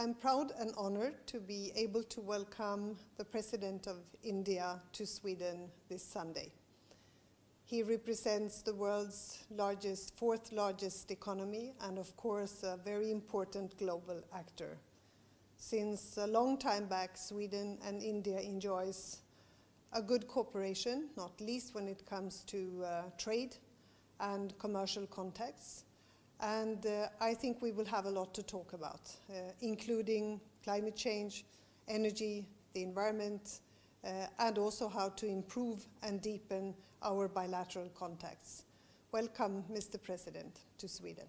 I'm proud and honored to be able to welcome the President of India to Sweden this Sunday. He represents the world's largest, fourth largest economy and of course a very important global actor. Since a long time back, Sweden and India enjoys a good cooperation, not least when it comes to uh, trade and commercial contacts. And uh, I think we will have a lot to talk about, uh, including climate change, energy, the environment, uh, and also how to improve and deepen our bilateral contacts. Welcome, Mr. President, to Sweden.